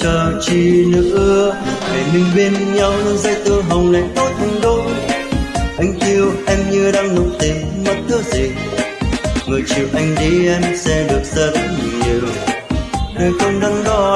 chờ chi nữa. Ngày mình bên nhau dây tơ hồng này tốt đôi. Anh yêu em như đang nụ tình mất thứ gì? Người chiều anh đi, em sẽ được rất nhiều. Đời không đắn đo